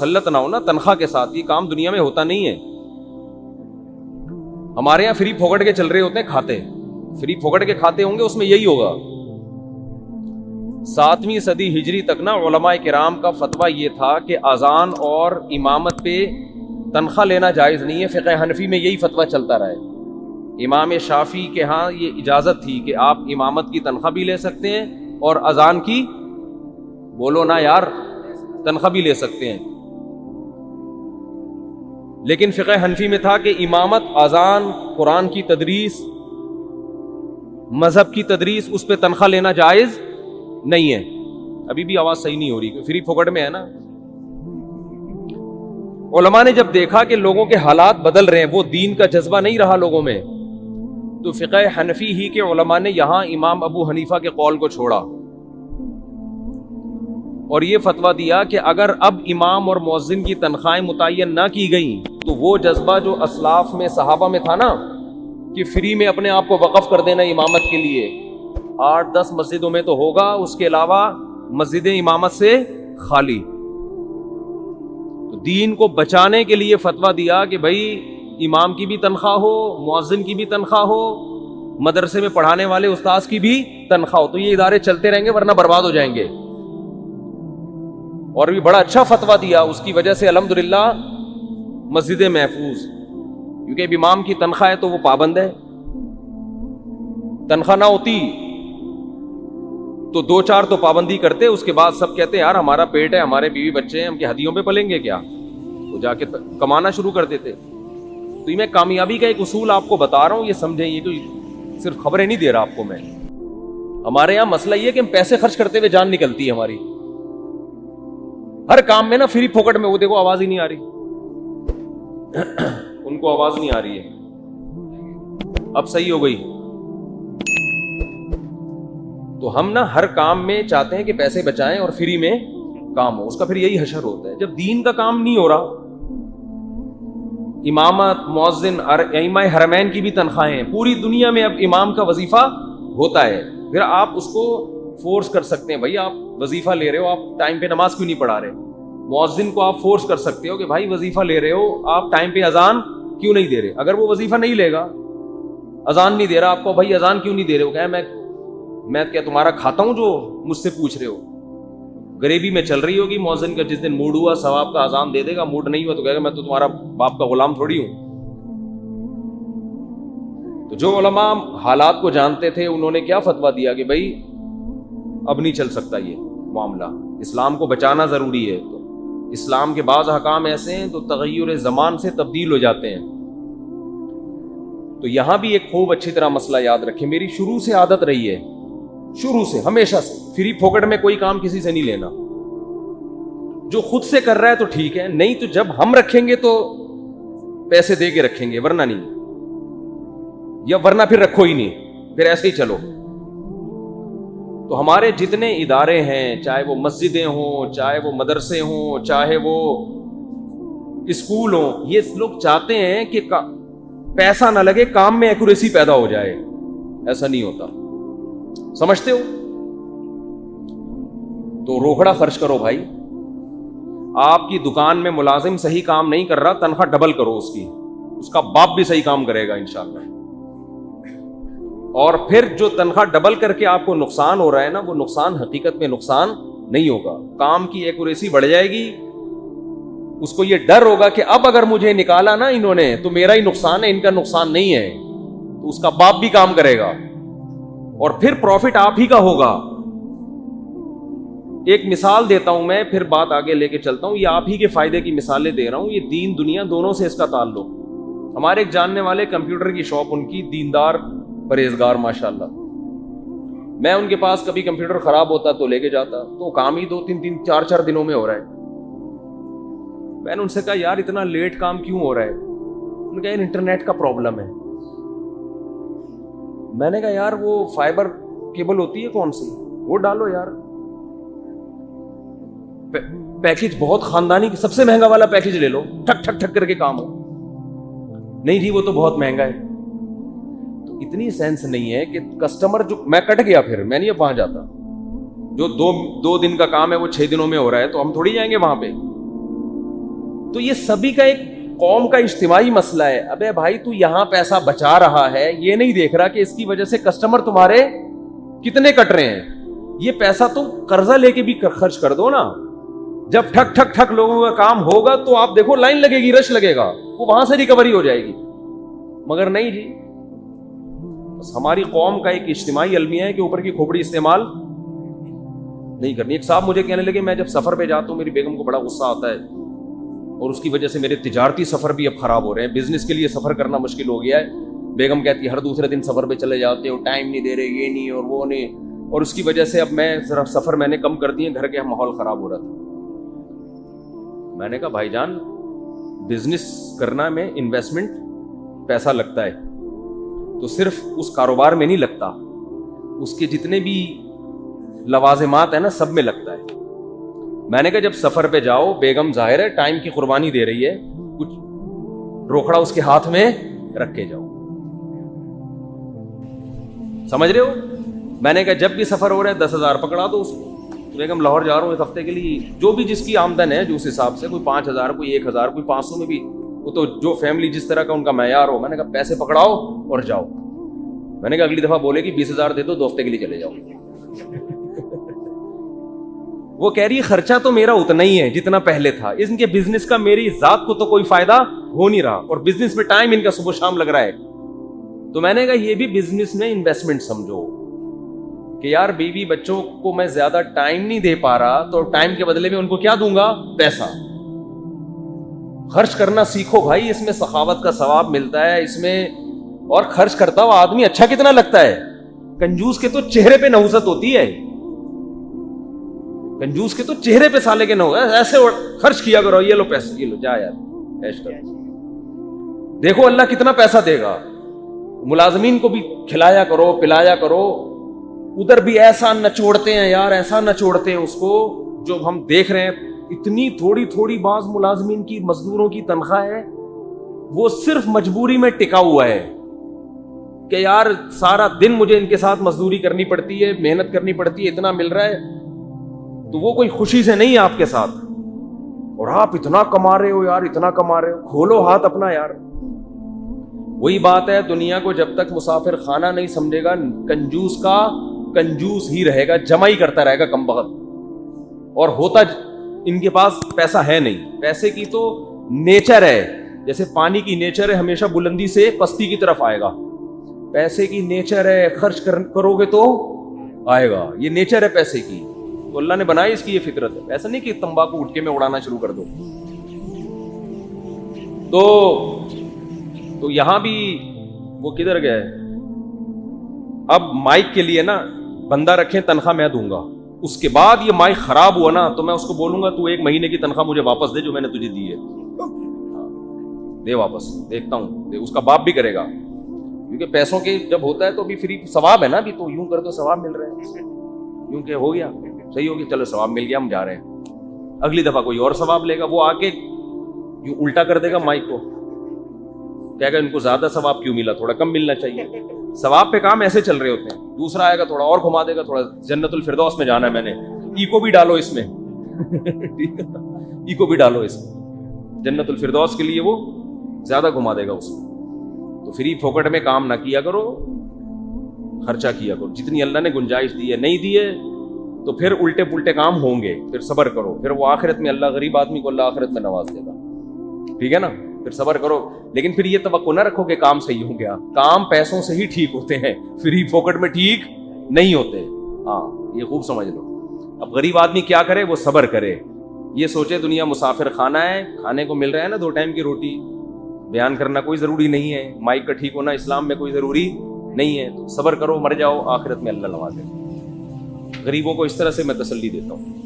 مسلط نہ ہو نا، تنخواہ کے ساتھ، یہ کام دنیا میں ہوتا نہیں ہے۔ ہمارے یہاں فری پھوکٹ کے چل رہے ہوتے ہیں کھاتے۔ فری پھوکٹ کے کھاتے ہوں گے، اس میں یہی ہوگا۔ ساتویں صدی ہجری تک نا، علماء کرام کا فتویٰ یہ تھا کہ اذان اور امامت پہ تنخواہ لینا جائز نہیں ہے۔ فقہ حنفی میں یہی فتویٰ چلتا رہے امام شافی کے ہاں یہ اجازت تھی کہ آپ امامت کی تنخواہ بھی لے سکتے ہیں اور اذان کی، بولو نا یار، تنخواہ بھی لے سکتے ہیں۔ لیکن فقہ حنفی میں تھا کہ امامت اذان، قرآن کی تدریس، مذہب کی تدریس، اس پہ تنخواہ لینا جائز نہیں ہے۔ ابھی بھی آواز صحیح نہیں ہو رہی، فری پھوکٹ میں ہے نا۔ علماء نے جب دیکھا کہ لوگوں کے حالات بدل رہے ہیں، وہ دین کا جذبہ نہیں رہا لوگوں میں، تو فقہ حنفی ہی کے علماء نے یہاں امام ابو حنیفہ کے قول کو چھوڑا۔ اور یہ فتویٰ دیا کہ اگر اب امام اور مؤذن کی تنخواہیں متعین نہ کی گئیں، تو وہ جذبہ جو اسلاف میں، صحابہ میں تھا نا، کہ فری میں اپنے آپ کو وقف کر دینا امامت کے لیے۔ آٹھ، دس مسجدوں میں تو ہوگا، اس کے علاوہ مسجد امامت سے خالی۔ تو دین کو بچانے کے لیے فتویٰ دیا کہ بھائی، امام کی بھی تنخواہ ہو، مؤذن کی بھی تنخواہ ہو، مدرسے میں پڑھانے والے استاذ کی بھی تنخواہ ہو۔ تو یہ ادارے چلتے رہیں گے، ورنہ برباد ہو جائیں گے۔ اور بھی بڑا اچھا فتویٰ دیا، اس کی وجہ سے الحمد للہ مسجد محفوظ۔ کیونکہ اب امام کی تنخواہ ہے تو وہ پابند ہے۔ تنخواہ نہ ہوتی تو دو چار تو پابندی کرتے، اس کے بعد سب کہتے، یار ہمارا پیٹ ہے، ہمارے بیوی بچے ہیں، ہم کی ہدیوں پہ پلیں گے کیا؟ تو جا کے کمانا شروع کر دیتے۔ تو یہ میں کامیابی کا ایک اصول آپ کو بتا رہا ہوں، یہ سمجھیں، یہ کوئی صرف خبریں نہیں دے رہا آپ کو میں۔ ہمارے یہاں مسئلہ یہ کہ ہم پیسے خرچ کرتے ہوئے جان نکلتی ہے ہماری۔ ہر کام میں نا فری پھوکٹ میں وہ دیکھو آواز ہی نہیں آ رہی۔ ان کو آواز نہیں آ رہی ہے۔ اب صحیح ہو گئی۔ تو ہم نا ہر کام میں چاہتے ہیں کہ پیسے بچائیں اور فری میں کام ہو۔ اس کا پھر یہی حشر ہوتا ہے۔ جب دین کا کام نہیں ہو رہا، امامت، مؤذن حرمین کی بھی تنخواہیں پوری دنیا میں اب امام کا وظیفہ ہوتا ہے۔ پھر آپ اس کو فورس کر سکتے ہیں۔ بھائی آپ وظیفہ لے رہے ہو، آپ ٹائم پہ نماز کیوں نہیں پڑھا رہے؟ مؤذن کو آپ فورس کر سکتے ہو کہ بھائی وظیفہ لے رہے ہو، آپ ٹائم پہ اذان کیوں نہیں دے رہے؟ اگر وہ وظیفہ نہیں لے گا، اذان نہیں دے رہا، آپ کو بھائی اذان کیوں نہیں دے رہے؟ ہو کہ میں میں کیا تمہارا کھاتا ہوں جو مجھ سے پوچھ رہے ہو؟ غریبی میں چل رہی ہوگی، مؤذن کا جس دن موڈ ہوا، ثواب کا اذان دے دے گا موڈ نہیں ہوا تو کہے گا، میں تو تمہارا باپ کا غلام تھوڑی ہوں۔ تو جو علماء حالات کو جانتے تھے، انہوں نے کیا فتوا دیا کہ بھائی اب نہیں چل سکتا یہ معاملہ، اسلام کو بچانا ضروری ہے۔ تو اسلام کے بعض حکام ایسے ہیں تو تغیر زمان سے تبدیل ہو جاتے ہیں۔ تو یہاں بھی ایک خوب اچھی طرح مسئلہ یاد رکھے میری شروع سے عادت رہی ہے۔ شروع سے، ہمیشہ سے۔ فری پھوکٹ میں کوئی کام کسی سے نہیں لینا۔ جو خود سے کر رہا ہے تو ٹھیک ہے، نہیں تو جب ہم رکھیں گے تو پیسے دے کے رکھیں گے، ورنہ نہیں۔ یا ورنہ پھر رکھو ہی نہیں، پھر ایسے ہی چلو۔ تو ہمارے جتنے ادارے ہیں، چاہے وہ مسجدیں ہوں، چاہے وہ مدرسے ہوں، چاہے وہ اسکول ہوں یہ لوگ چاہتے ہیں کہ پیسہ نہ لگے، کام میں ایکوریسی پیدا ہو جائے۔ ایسا نہیں ہوتا۔ سمجھتے ہو؟ تو روکڑا خرچ کرو بھائی۔ آپ کی دکان میں ملازم صحیح کام نہیں کر رہا، تنخواہ ڈبل کرو اس کی۔ اس کا باپ بھی صحیح کام کرے گا انشاءاللہ۔ اور پھر جو تنخواہ ڈبل کر کے آپ کو نقصان ہو رہا ہے نا، وہ نقصان حقیقت میں نقصان نہیں ہوگا۔ کام کی ایکوریسی بڑھ جائے گی۔ اس کو یہ ڈر ہوگا کہ اب اگر مجھے نکالا نا انہوں نے، تو میرا ہی نقصان ہے، ان کا نقصان نہیں ہے۔ تو اس کا باپ بھی کام کرے گا۔ اور پھر پروفٹ آپ ہی کا ہوگا۔ ایک مثال دیتا ہوں میں، پھر بات آگے لے کے چلتا ہوں۔ یہ آپ ہی کے فائدے کی مثالیں دے رہا ہوں۔ یہ دین دنیا دونوں سے اس کا تعلق۔ ہمارے ایک جاننے والے کمپیوٹر کی شاپ، ان کی دیندار پرہیزگار ماشاء اللہ میں ان کے پاس کبھی کمپیوٹر خراب ہوتا تو لے کے جاتا، تو کام ہی دو تین تین چار چار دنوں میں ہو رہا ہے۔ میں نے ان سے کہا، یار، اتنا لیٹ کام کیوں ہو رہا ہے؟ انہوں نے کہا انٹرنیٹ کا پرابلم ہے۔ میں نے کہا، یار، وہ فائبر کیبل ہوتی ہے کون سی؟ وہ ڈالو یار۔ پیکج بہت خاندانی، سب سے مہنگا والا پیکج لے لو۔ ٹھک ٹھک ٹھک کر کے کام ہو۔ نہیں جی وہ تو بہت مہنگا ہے۔ اتنی سینس نہیں ہے کہ کسٹمر جو میں کٹ گیا پھر، میں نہیں اب وہاں جاتا۔ جو دو دو دن کا کام ہے، وہ چھ دنوں میں ہو رہا ہے، تو ہم تھوڑی جائیں گے وہاں پہ۔ تو یہ سبھی کا ایک قوم کا اجتماعی مسئلہ ہے۔ ابے بھائی، تو یہاں پیسہ بچا رہا ہے۔ یہ نہیں دیکھ رہا کہ اس کی وجہ سے کسٹمر تمہارے کتنے کٹ رہے ہیں۔ یہ پیسہ تم قرضہ لے کے بھی خرچ کر دو نا۔ جب ٹھک ٹھک ٹھک لوگوں کا کام ہوگا، تو آپ دیکھو لائن لگے گی رش لگے گا۔ وہ وہاں سے ریکوری ہو جائے گی۔ مگر نہیں جی بس ہماری قوم کا ایک اجتماعی المیہ ہے کہ اوپر کی کھوپڑی استعمال نہیں کرنی۔ ایک صاحب مجھے کہنے لگے، میں جب سفر پہ جاتا ہوں، میری بیگم کو بڑا غصہ آتا ہے اور اس کی وجہ سے میرے تجارتی سفر بھی اب خراب ہو رہے ہیں۔ بزنس کے لیے سفر کرنا مشکل ہو گیا ہے۔ بیگم کہتی ہے، ہر دوسرے دن سفر پہ چلے جاتے ہو، ٹائم نہیں دے رہے، یہ نہیں اور وہ نہیں۔ اور اس کی وجہ سے اب میں ذرا سفر میں نے کم کر دیے، گھر کے ماحول خراب ہو رہا تھا۔ میں نے کہا، بھائی جان، بزنس کرنا میں انویسٹمنٹ پیسہ لگتا ہے۔ تو صرف اس کاروبار میں نہیں لگتا، اس کے جتنے بھی لوازمات ہیں نا، سب میں لگتا ہے۔ میں نے کہا جب سفر پہ جاؤ، بیگم ظاہر ہے ٹائم کی قربانی دے رہی ہے، کچھ روکڑا اس کے ہاتھ میں رکھ کے جاؤ۔ سمجھ رہے ہو؟ میں نے کہا جب بھی سفر ہو رہا ہے، دس ہزار پکڑا دو اس کو۔ بیگم لاہور جا رہا ہوں ایک ہفتے کے لیے جو بھی جس کی آمدن ہے، جو اس حساب سے، کوئی پانچ ہزار، کوئی ایک ہزار، کوئی پانچ سو میں بھی وہ تو جو فیملی جس طرح کا ان کا معیار ہو، میں نے کہا پیسے پکڑاؤ اور جاؤ۔ میں نے کہا اگلی دفعہ بولے کہ بیس ہزار دے دو دو ہفتے کے لیے چلے جاؤ۔ وہ کہہ رہی خرچہ تو میرا اتنا ہی ہے جتنا پہلے تھا۔ ان کے بزنس کا میری ذات کو تو کوئی فائدہ ہو نہیں رہا۔ اور بزنس میں ٹائم ان کا صبح شام لگ رہا ہے۔ تو میں نے کہا یہ بھی بزنس میں انویسٹمنٹ سمجھو۔ کہ یار بیوی بچوں کو میں زیادہ ٹائم نہیں دے پا رہا، تو ٹائم کے بدلے میں ان کو کیا دوں گا؟ پیسہ۔ خرچ کرنا سیکھو بھائی، اس میں سخاوت کا ثواب ملتا ہے، اس میں اور خرچ کرتا ہوا آدمی اچھا کتنا لگتا ہے؟ کنجوس کے تو چہرے پہ نوزت ہوتی ہے۔ کنجوس کے تو چہرے پہ سالے کے نہ ایسے خرچ کیا کرو، یہ لو پیسے، یہ لو، جا یار دیکھو، اللہ کتنا پیسہ دے گا۔ ملازمین کو بھی کھلایا کرو، پلایا کرو۔ ادھر بھی ایسا نچوڑتے ہیں یار، ایسا نچوڑتے ہیں اس کو، جو ہم دیکھ رہے ہیں۔ اتنی تھوڑی تھوڑی بعض ملازمین کی مزدوروں کی تنخواہ ہے، وہ صرف مجبوری میں ٹکا ہوا ہے کہ یار سارا دن مجھے ان کے ساتھ مزدوری کرنی پڑتی ہے، محنت کرنی پڑتی ہے، اتنا مل رہا ہے۔ تو وہ کوئی خوشی سے نہیں آپ کے ساتھ۔ اور آپ اتنا کما رہے ہو یار، اتنا کما رہے ہو۔ کھولو ہاتھ اپنا یار۔ وہی بات ہے، دنیا کو جب تک مسافر خانہ نہیں سمجھے گا، کنجوس کا کنجوس ہی رہے گا، جمع ہی کرتا رہے گا کم بخت۔ اور ہوتا ان کے پاس پیسہ ہے نہیں۔ پیسے کی تو نیچر ہے۔ جیسے پانی کی نیچر ہے، ہمیشہ بلندی سے پستی کی طرف آئے گا۔ پیسے کی نیچر ہے، خرچ کرو گے تو آئے گا۔ یہ نیچر ہے پیسے کی۔ تو اللہ نے بنائی اس کی یہ فطرت۔ ہے ایسا نہیں کہ تمباکو اٹھ کے میں اڑانا شروع کر دو۔ تو تو یہاں بھی وہ کدھر گئے؟ اب مائک کے لیے نا، بندہ رکھیں، تنخواہ میں دوں گا۔ اس کے بعد یہ مائک خراب ہوا نا، تو میں اس کو بولوں گا، تو ایک مہینے کی تنخواہ مجھے واپس دے جو میں نے تجھے دی ہے۔ دے واپس، دیکھتا ہوں۔ دے، اس کا باپ بھی کرے گا۔ کیونکہ پیسوں کے جب ہوتا ہے تو بھی فری ثواب ہے نا بھی تو یوں کر تو ثواب مل رہے ہیں یوں کہ ہو گیا، صحیح ہو گیا۔ چلو ثواب مل گیا، ہم جا رہے ہیں۔ اگلی دفعہ کوئی اور ثواب لے گا، وہ آ کے یوں الٹا کر دے گا مائک کو۔ کہے گا، ان کو زیادہ ثواب کیوں ملا؟ تھوڑا کم ملنا چاہیے۔ ثواب پہ کام ایسے چل رہے ہوتے ہیں۔ دوسرا آئے گا تھوڑا اور گھما دے گا، تھوڑا جنت الفردوس میں جانا ہے میں نے۔ ایکو بھی ڈالو اس میں۔ ایکو بھی ڈالو اس میں۔ جنت الفردوس کے لیے وہ زیادہ گھما دے گا اس کو تو فری پھوکٹ میں کام نہ کیا کرو، خرچہ کیا کرو۔ جتنی اللہ نے گنجائش دی ہے، نہیں دی ہے، تو پھر الٹے پلٹے کام ہوں گے۔ پھر صبر کرو۔ پھر وہ آخرت میں اللہ غریب آدمی کو اللہ آخرت میں نواز دے گا۔ ٹھیک ہے نا؟ پھر صبر کرو۔ لیکن پھر یہ توقع نہ رکھو کہ کام صحیح ہو گیا کام پیسوں سے ہی ٹھیک ہوتے ہیں۔ فری پاکٹ میں ٹھیک نہیں ہوتے۔ ہاں یہ خوب سمجھ لو۔ اب غریب آدمی کیا کرے؟ وہ صبر کرے۔ یہ سوچے دنیا مسافر کھانا ہے، کھانے کو مل رہا ہے نا دو ٹائم کی روٹی۔ بیان کرنا کوئی ضروری نہیں ہے۔ مائک کا ٹھیک ہونا اسلام میں کوئی ضروری نہیں ہے۔ تو صبر کرو، مر جاؤ، آخرت میں اللہ نوازے۔ غریبوں کو اس طرح سے میں تسلی دیتا ہوں۔